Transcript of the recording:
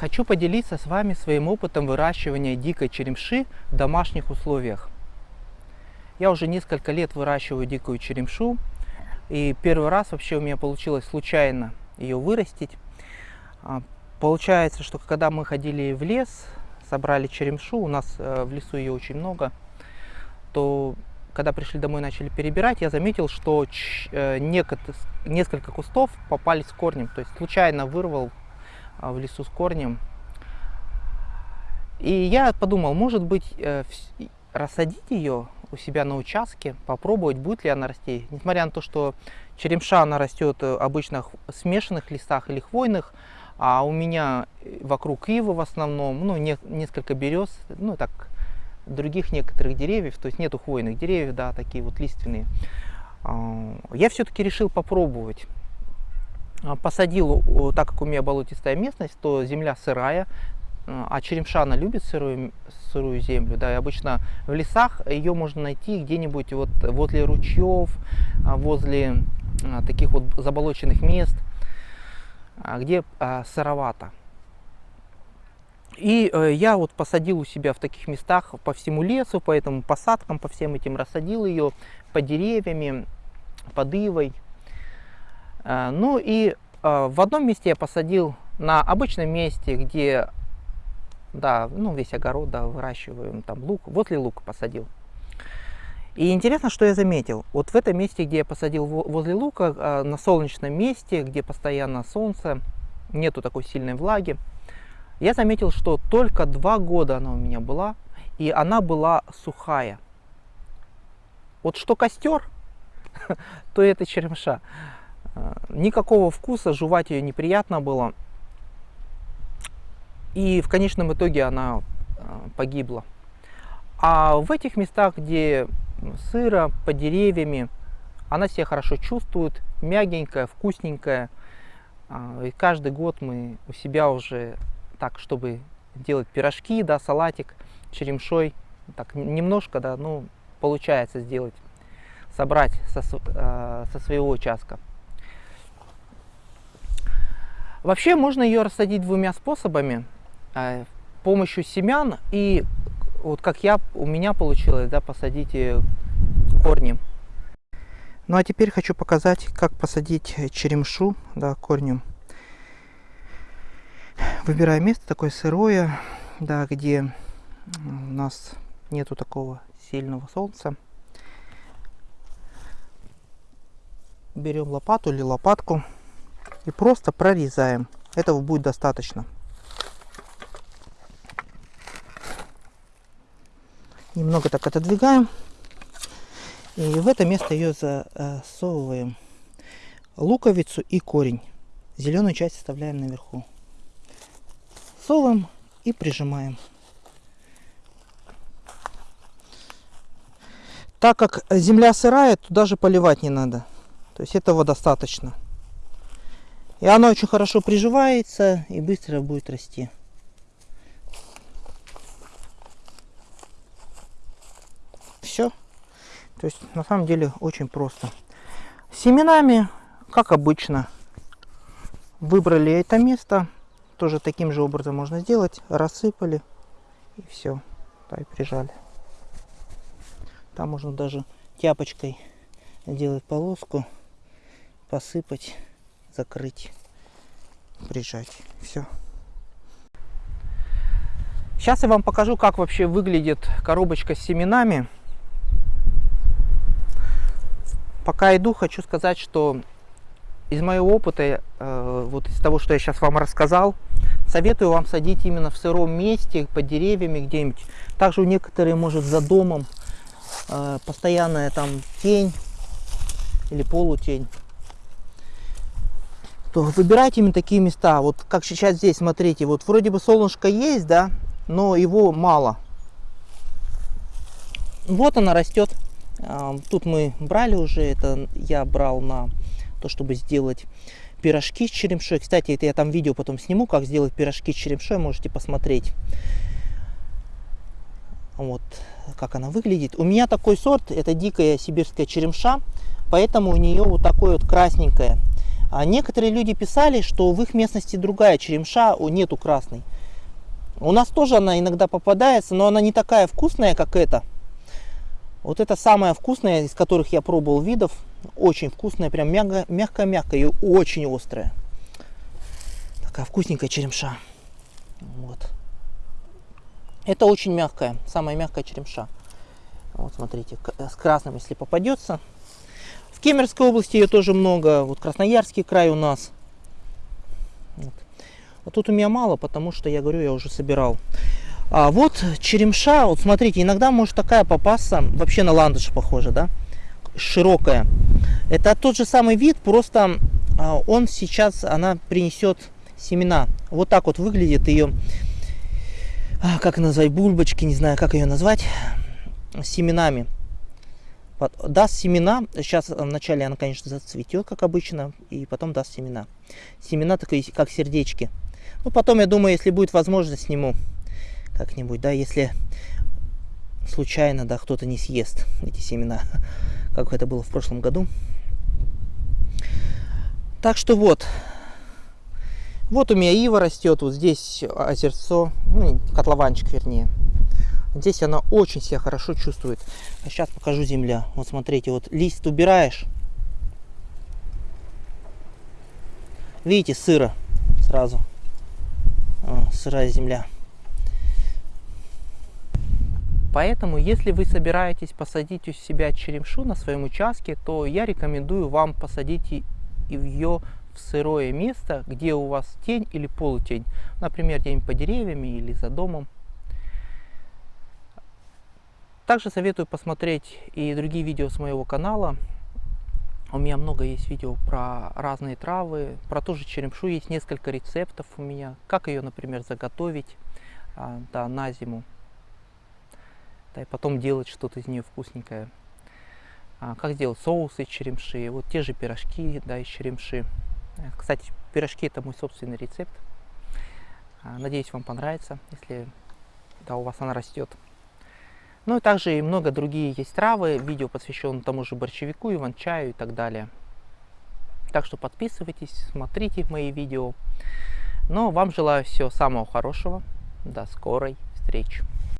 Хочу поделиться с вами своим опытом выращивания дикой черемши в домашних условиях. Я уже несколько лет выращиваю дикую черемшу, и первый раз вообще у меня получилось случайно ее вырастить. А, получается, что когда мы ходили в лес, собрали черемшу, у нас э, в лесу ее очень много, то когда пришли домой и начали перебирать, я заметил, что э, несколько кустов попались с корнем. То есть случайно вырвал в лесу с корнем. И я подумал, может быть, э, рассадить ее у себя на участке, попробовать, будет ли она расти. Несмотря на то, что черемша, она растет э, обычно в смешанных лесах или хвойных, а у меня вокруг ивы в основном, ну, не, несколько берез, ну, так, других некоторых деревьев, то есть нету хвойных деревьев, да, такие вот лиственные. А, я все-таки решил попробовать. А, посадил, так как у меня болотистая местность, то земля сырая, а черемша она любит сырую, сырую землю, да, и обычно в лесах ее можно найти где-нибудь вот возле ручьев, а, возле таких вот заболоченных мест, где сыровато. И э, я вот посадил у себя в таких местах по всему лесу, по этим посадкам, по всем этим рассадил ее, по деревьями, под ивой. Э, ну и э, в одном месте я посадил на обычном месте, где, да, ну весь огород, да, выращиваем, там лук, возле лука посадил. И интересно, что я заметил. Вот в этом месте, где я посадил возле лука, на солнечном месте, где постоянно солнце, нету такой сильной влаги, я заметил, что только два года она у меня была, и она была сухая. Вот что костер, то это черемша. Никакого вкуса, жевать ее неприятно было. И в конечном итоге она э, погибла. А в этих местах, где сыро, под деревьями, она себя хорошо чувствует, мягенькая, вкусненькая. Э, и каждый год мы у себя уже так, чтобы делать пирожки, да, салатик черемшой, так немножко, да, ну, получается сделать, собрать со, э, со своего участка. Вообще можно ее рассадить двумя способами. Э, помощью семян и вот как я, у меня получилось, да, посадить корни. Ну а теперь хочу показать, как посадить черемшу, да, корнем. Выбираем место такое сырое, да, где у нас нету такого сильного солнца. Берем лопату или лопатку и просто прорезаем. Этого будет достаточно. Немного так отодвигаем. И в это место ее засовываем луковицу и корень. Зеленую часть оставляем наверху засовываем и прижимаем. Так как земля сырая, то даже поливать не надо. То есть этого достаточно. И она очень хорошо приживается и быстро будет расти. Все. То есть на самом деле очень просто. Семенами, как обычно, выбрали это место. Тоже таким же образом можно сделать. Рассыпали и все. Да, и прижали. Там можно даже тяпочкой делать полоску, посыпать, закрыть, прижать. Все. Сейчас я вам покажу, как вообще выглядит коробочка с семенами. Пока иду, хочу сказать, что из моего опыта, э, вот из того, что я сейчас вам рассказал, советую вам садить именно в сыром месте, под деревьями где-нибудь. Также у некоторых, может, за домом э, постоянная там тень или полутень. То выбирайте именно такие места. Вот как сейчас здесь, смотрите, вот вроде бы солнышко есть, да, но его мало. Вот она растет. Э, тут мы брали уже, это я брал на то, чтобы сделать пирожки с черемшой. Кстати, это я там видео потом сниму, как сделать пирожки с черемшой, можете посмотреть. Вот, как она выглядит. У меня такой сорт, это дикая сибирская черемша, поэтому у нее вот такое вот красненькое. А некоторые люди писали, что в их местности другая черемша, нету красной. У нас тоже она иногда попадается, но она не такая вкусная, как эта. Вот это самая вкусная, из которых я пробовал видов. Очень вкусная, прям мягкая-мягкая и очень острая. Такая вкусненькая черемша. Вот. Это очень мягкая, самая мягкая черемша. Вот смотрите, с красным, если попадется. В Кемеровской области ее тоже много. Вот Красноярский край у нас. Вот. вот тут у меня мало, потому что, я говорю, я уже собирал. А вот черемша, вот смотрите, иногда может такая попасться, вообще на ландыш похоже, да? Широкая. Это тот же самый вид, просто а, он сейчас, она принесет семена. Вот так вот выглядит ее, а, как назвать, бульбочки, не знаю, как ее назвать, семенами. Даст семена, сейчас вначале она, конечно, зацветет, как обычно, и потом даст семена. Семена такие, как сердечки. Ну, потом, я думаю, если будет возможность, сниму как-нибудь, да, если случайно, да, кто-то не съест эти семена, как это было в прошлом году. Так что вот, вот у меня ива растет, вот здесь озерцо, ну, котлованчик вернее. Здесь она очень себя хорошо чувствует. А сейчас покажу земля. Вот смотрите, вот лист убираешь. Видите, сыро сразу. О, сырая земля. Поэтому, если вы собираетесь посадить у себя черемшу на своем участке, то я рекомендую вам посадить ее в сырое место, где у вас тень или полутень, например, где-нибудь по деревьями или за домом. Также советую посмотреть и другие видео с моего канала. У меня много есть видео про разные травы, про ту же черемшу есть несколько рецептов у меня, как ее, например, заготовить а, да, на зиму, да, и потом делать что-то из нее вкусненькое. А, как сделать соус из черемши, вот те же пирожки да, из черемши. Кстати, пирожки это мой собственный рецепт. А, надеюсь, вам понравится, если да, у вас она растет. Ну и также и много другие есть травы. Видео посвящено тому же борщевику, иван-чаю и так далее. Так что подписывайтесь, смотрите мои видео. Но вам желаю всего самого хорошего. До скорой встречи.